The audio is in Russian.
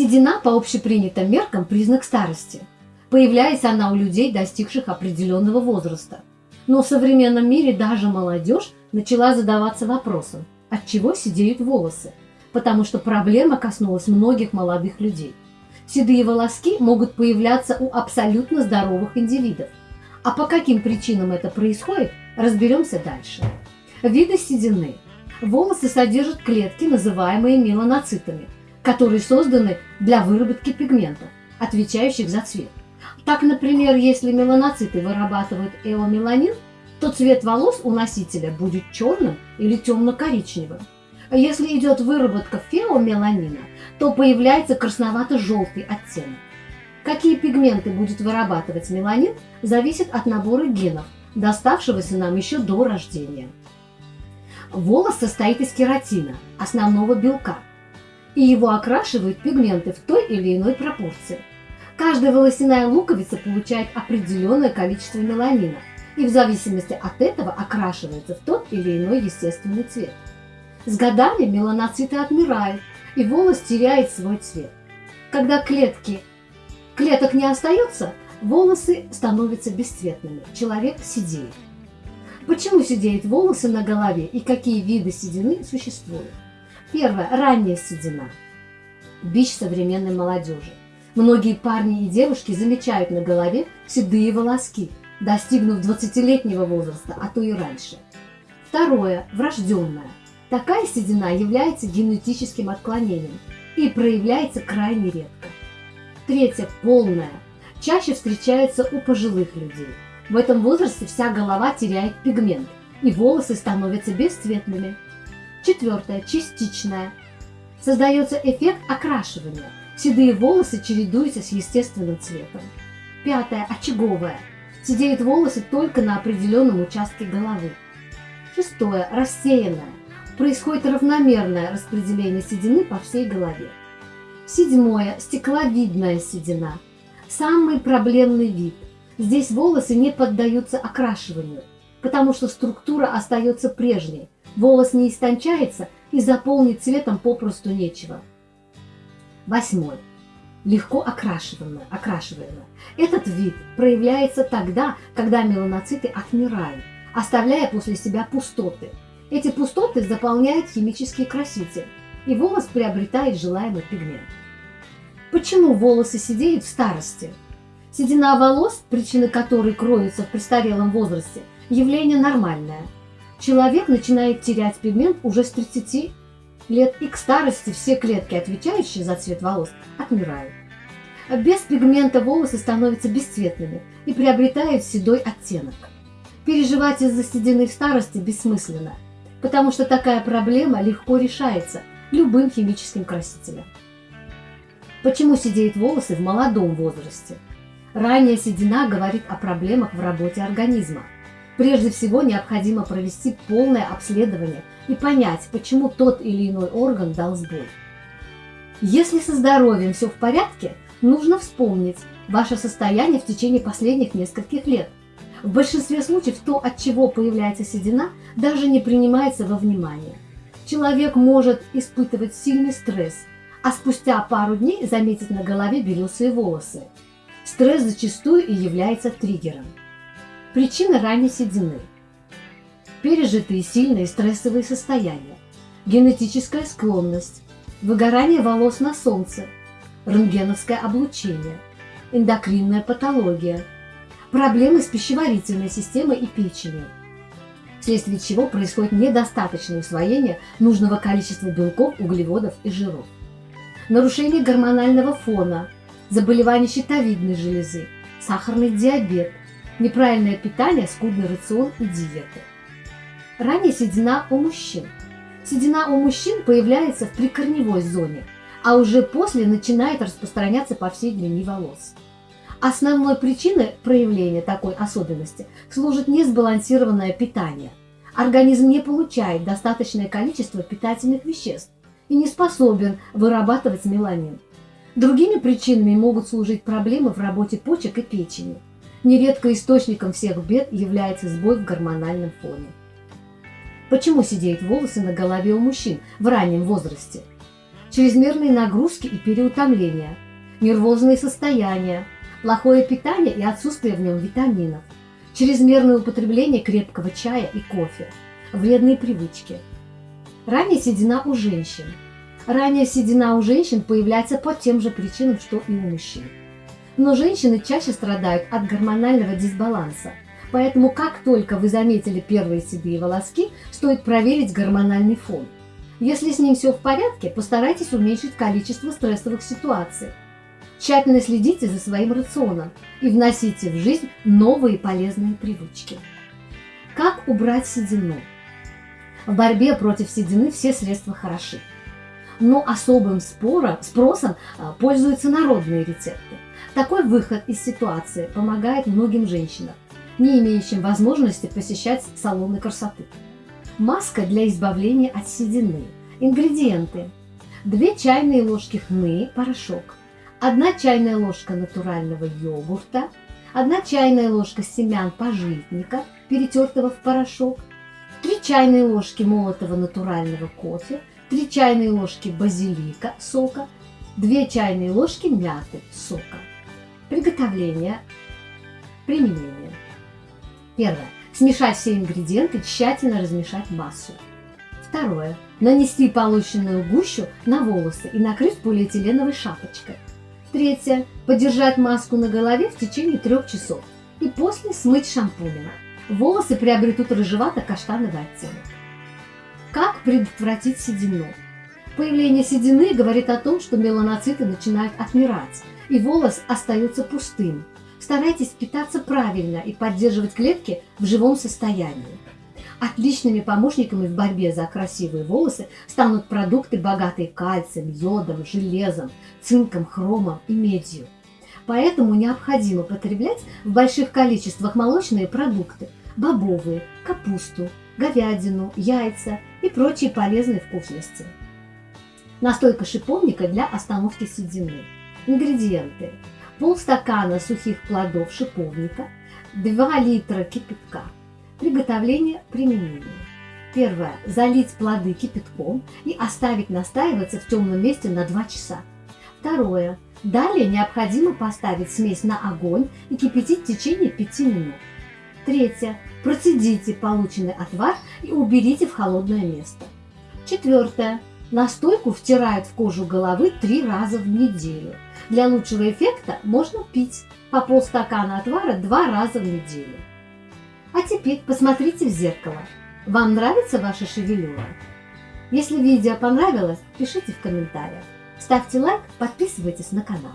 Седина по общепринятым меркам признак старости. Появляется она у людей, достигших определенного возраста. Но в современном мире даже молодежь начала задаваться вопросом, от чего сидеют волосы, потому что проблема коснулась многих молодых людей. Седые волоски могут появляться у абсолютно здоровых индивидов. А по каким причинам это происходит, разберемся дальше. Виды седины. Волосы содержат клетки, называемые меланоцитами, которые созданы для выработки пигментов, отвечающих за цвет. Так, например, если меланоциты вырабатывают эомеланин, то цвет волос у носителя будет черным или темно-коричневым. Если идет выработка феомеланина, то появляется красновато-желтый оттенок. Какие пигменты будет вырабатывать меланин, зависит от набора генов, доставшегося нам еще до рождения. Волос состоит из кератина, основного белка, и его окрашивают пигменты в той или иной пропорции. Каждая волосяная луковица получает определенное количество меланина и в зависимости от этого окрашивается в тот или иной естественный цвет. С годами меланоциты отмирают, и волос теряет свой цвет. Когда клетки, клеток не остается, волосы становятся бесцветными, человек сидеет. Почему сидеют волосы на голове и какие виды седины существуют? Первое. Ранняя седина. Бич современной молодежи. Многие парни и девушки замечают на голове седые волоски, достигнув 20-летнего возраста, а то и раньше. Второе. Врожденная. Такая седина является генетическим отклонением и проявляется крайне редко. Третье. Полная. Чаще встречается у пожилых людей. В этом возрасте вся голова теряет пигмент, и волосы становятся бесцветными. Четвертое. Частичная. Создается эффект окрашивания. Седые волосы чередуются с естественным цветом. Пятое. Очаговая. Сидеют волосы только на определенном участке головы. Шестое. Рассеянная. Происходит равномерное распределение седины по всей голове. Седьмое. Стекловидная седина. Самый проблемный вид. Здесь волосы не поддаются окрашиванию, потому что структура остается прежней. Волос не истончается и заполнить цветом попросту нечего. Восьмой. Легко окрашиваемое. окрашиваемое. Этот вид проявляется тогда, когда меланоциты отмирают, оставляя после себя пустоты. Эти пустоты заполняют химические красители, и волос приобретает желаемый пигмент. Почему волосы сидеют в старости? Седина волос, причины которой кроются в престарелом возрасте, явление нормальное. Человек начинает терять пигмент уже с 30 лет, и к старости все клетки, отвечающие за цвет волос, отмирают. Без пигмента волосы становятся бесцветными и приобретают седой оттенок. Переживать из-за седины в старости бессмысленно, потому что такая проблема легко решается любым химическим красителем. Почему сидеют волосы в молодом возрасте? Ранняя седина говорит о проблемах в работе организма. Прежде всего необходимо провести полное обследование и понять, почему тот или иной орган дал сбой. Если со здоровьем все в порядке, нужно вспомнить ваше состояние в течение последних нескольких лет. В большинстве случаев то, от чего появляется седина, даже не принимается во внимание. Человек может испытывать сильный стресс, а спустя пару дней заметить на голове белесые волосы. Стресс зачастую и является триггером. Причина ранней седины – пережитые сильные стрессовые состояния, генетическая склонность, выгорание волос на солнце, рентгеновское облучение, эндокринная патология, проблемы с пищеварительной системой и печенью, вследствие чего происходит недостаточное усвоение нужного количества белков, углеводов и жиров, нарушение гормонального фона, заболевание щитовидной железы, сахарный диабет, неправильное питание, скудный рацион и диета. Ранее седина у мужчин. Седина у мужчин появляется в прикорневой зоне, а уже после начинает распространяться по всей длине волос. Основной причиной проявления такой особенности служит несбалансированное питание. Организм не получает достаточное количество питательных веществ и не способен вырабатывать меланин. Другими причинами могут служить проблемы в работе почек и печени. Нередко источником всех бед является сбой в гормональном фоне. Почему сидеют волосы на голове у мужчин в раннем возрасте? чрезмерные нагрузки и переутомления, нервозные состояния, плохое питание и отсутствие в нем витаминов, чрезмерное употребление крепкого чая и кофе, вредные привычки. Ранняя седина у женщин. Ранняя седина у женщин появляется по тем же причинам, что и у мужчин. Но женщины чаще страдают от гормонального дисбаланса, поэтому как только вы заметили первые седые волоски, стоит проверить гормональный фон. Если с ним все в порядке, постарайтесь уменьшить количество стрессовых ситуаций. Тщательно следите за своим рационом и вносите в жизнь новые полезные привычки. Как убрать седину? В борьбе против седины все средства хороши. Но особым спора, спросом а, пользуются народные рецепты. Такой выход из ситуации помогает многим женщинам, не имеющим возможности посещать салоны красоты. Маска для избавления от седины. Ингредиенты. 2 чайные ложки хны, порошок, 1 чайная ложка натурального йогурта, 1 чайная ложка семян пожитника, перетертого в порошок, 3 чайные ложки молотого натурального кофе, 3 чайные ложки базилика сока, 2 чайные ложки мяты сока. Приготовление. Применение. Первое. Смешать все ингредиенты, тщательно размешать массу. Второе. Нанести полученную гущу на волосы и накрыть полиэтиленовой шапочкой. Третье. Подержать маску на голове в течение трех часов и после смыть шампунем. Волосы приобретут рыжевато-каштановый оттенок. Как предотвратить седину? Появление седины говорит о том, что меланоциты начинают отмирать, и волос остается пустым. Старайтесь питаться правильно и поддерживать клетки в живом состоянии. Отличными помощниками в борьбе за красивые волосы станут продукты, богатые кальцием, йодом, железом, цинком, хромом и медью. Поэтому необходимо потреблять в больших количествах молочные продукты, бобовые, капусту, говядину, яйца и прочие полезные вкусности. Настойка шиповника для остановки седины. Ингредиенты. Полстакана сухих плодов шиповника, 2 литра кипятка – Приготовление применения. Первое. Залить плоды кипятком и оставить настаиваться в темном месте на 2 часа. Второе. Далее необходимо поставить смесь на огонь и кипятить в течение 5 минут. Третье. Процедите полученный отвар и уберите в холодное место. Четвертое. Настойку втирают в кожу головы три раза в неделю. Для лучшего эффекта можно пить по полстакана отвара два раза в неделю. А теперь посмотрите в зеркало. Вам нравится ваша шевелюра? Если видео понравилось, пишите в комментариях. Ставьте лайк, подписывайтесь на канал.